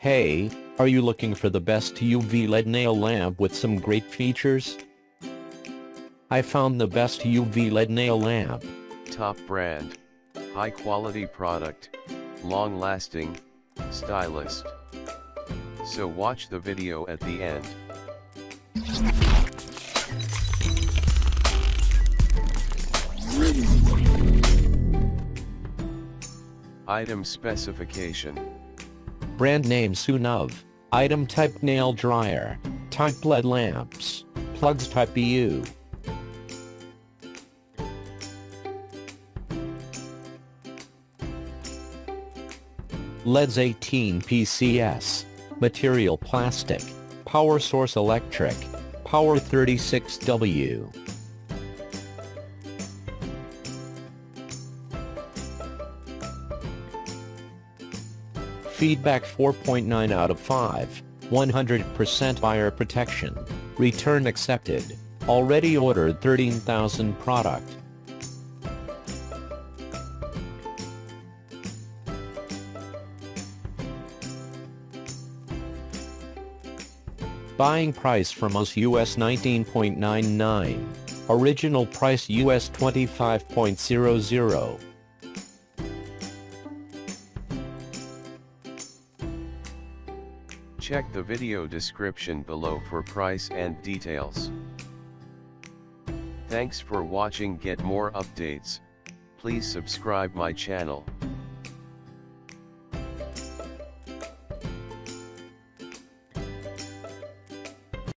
Hey, are you looking for the best UV LED nail lamp with some great features? I found the best UV LED nail lamp. Top brand. High quality product. Long lasting. Stylist. So watch the video at the end. Item specification. Brand name Sunuv. Item type nail dryer. Type LED lamps. Plugs type EU. LEDs 18 PCS. Material plastic. Power source electric. Power 36W. Feedback 4.9 out of 5. 100% buyer protection. Return accepted. Already ordered 13,000 product. Buying price from us US 19.99. Original price US 25.00. Check the video description below for price and details. Thanks for watching get more updates, please subscribe my channel.